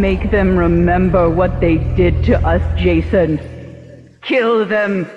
Make them remember what they did to us, Jason. Kill them.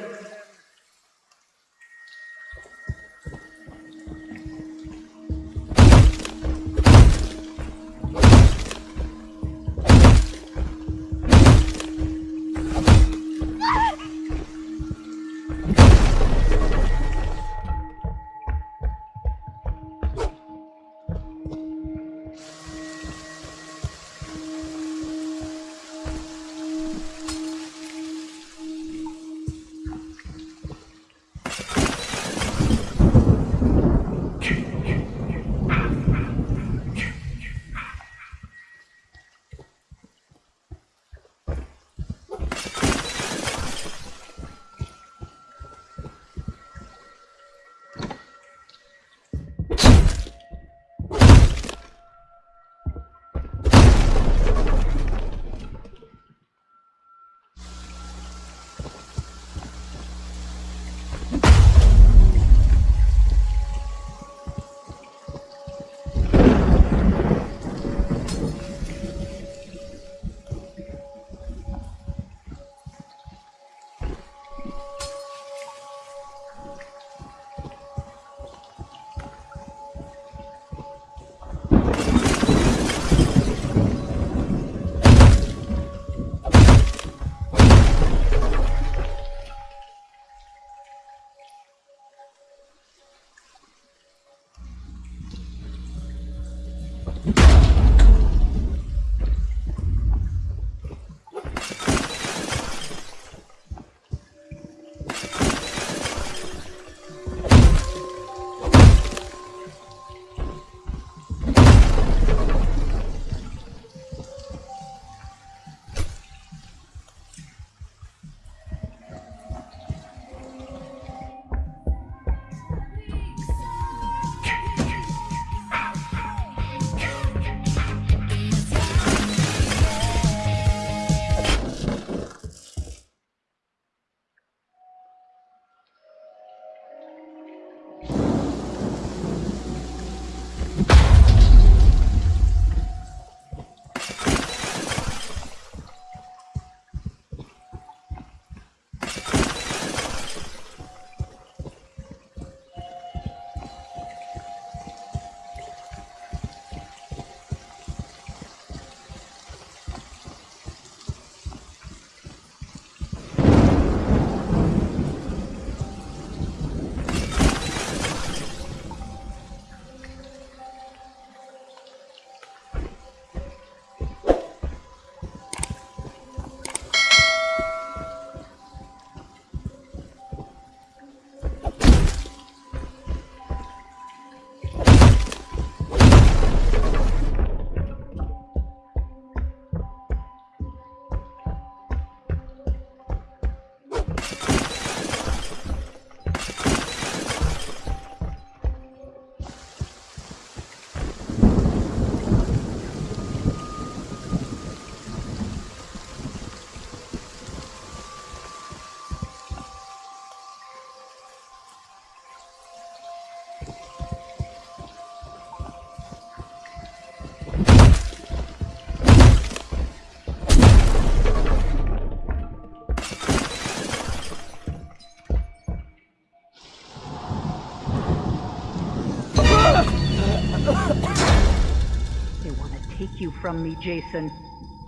From me, Jason.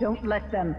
Don't let them.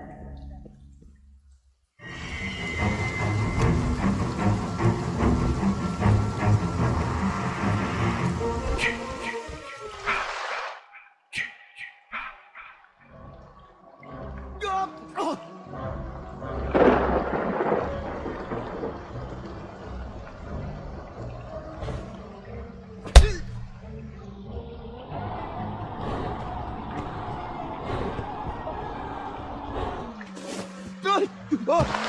Oh!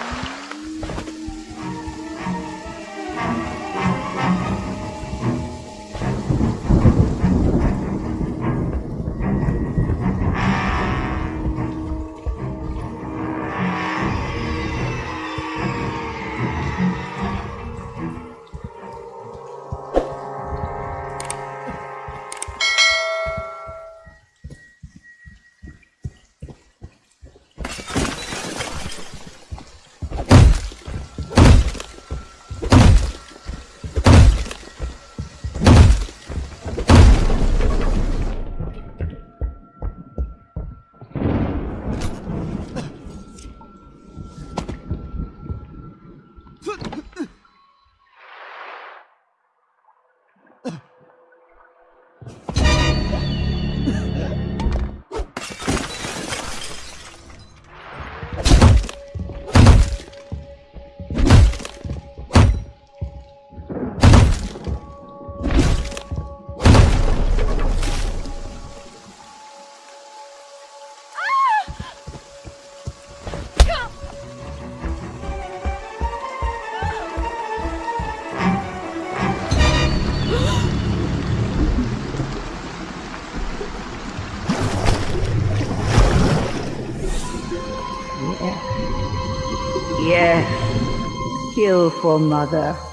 Kill for mother.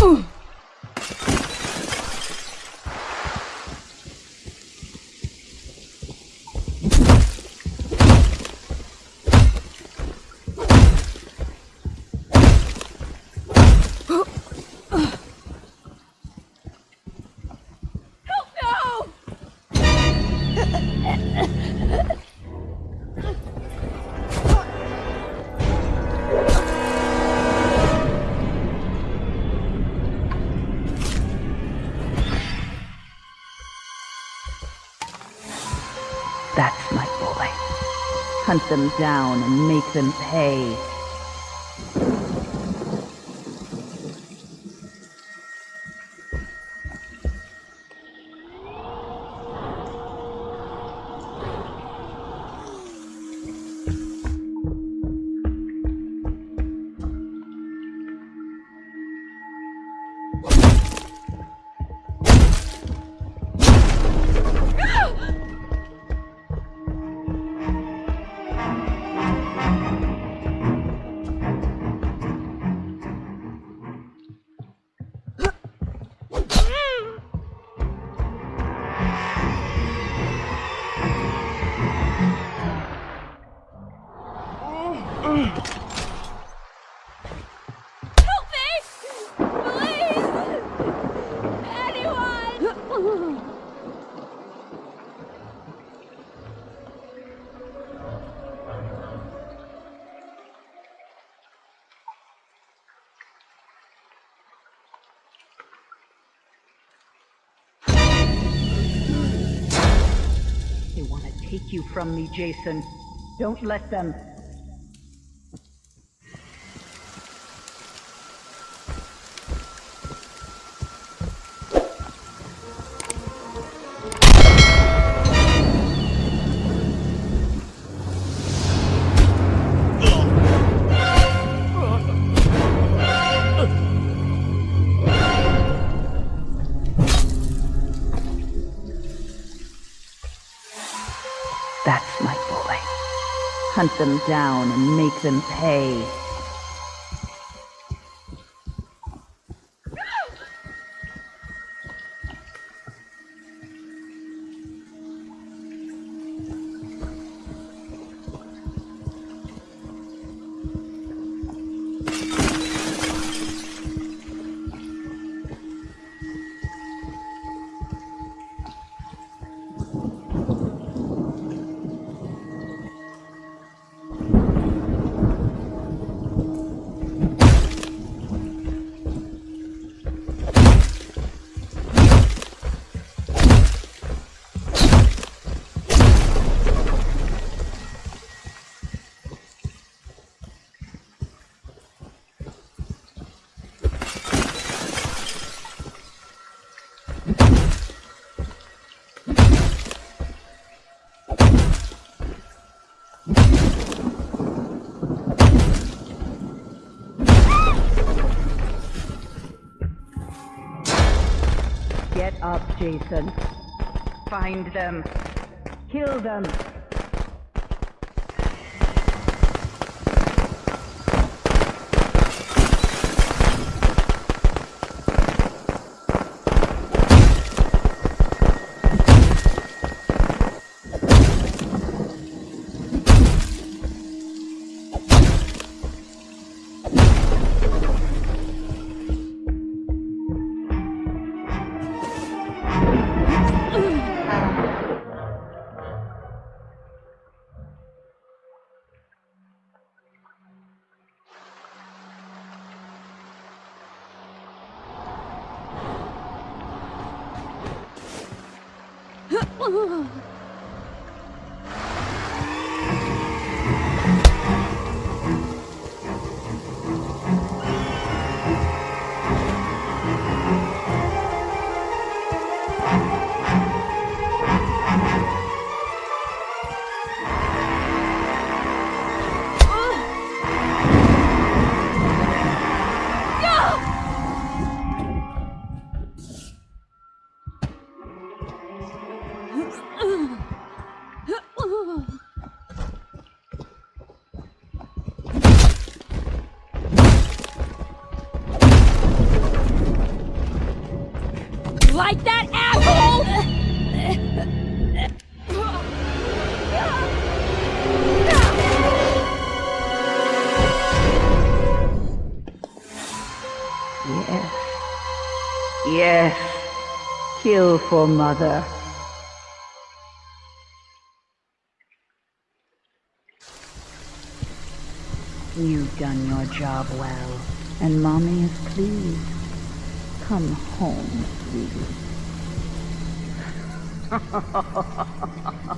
no! Hunt them down and make them pay. Take you from me, Jason. Don't let them. Hunt them down and make them pay. Jason. Find them. Kill them. Ooh. Like that, asshole! Yes. Yes. Kill for mother. You've done your job well, and mommy is pleased. Come home, sweetie.